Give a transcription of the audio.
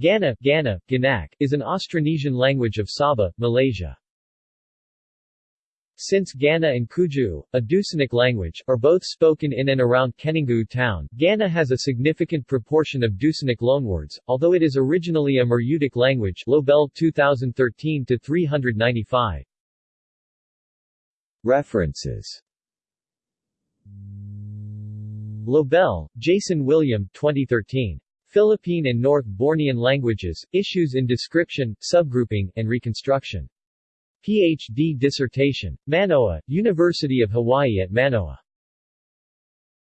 Gana, Gana, Ganaq, is an Austronesian language of Sabah, Malaysia. Since Gana and Kuijau, a Dusunic language, are both spoken in and around Keningau town, Gana has a significant proportion of Dusunic loanwords, although it is originally a Murutic language Lobel 2013-395. References Lobel, Jason William 2013. Philippine and North Bornean Languages, Issues in Description, Subgrouping, and Reconstruction. Ph.D. dissertation. Manoa, University of Hawaii at Manoa.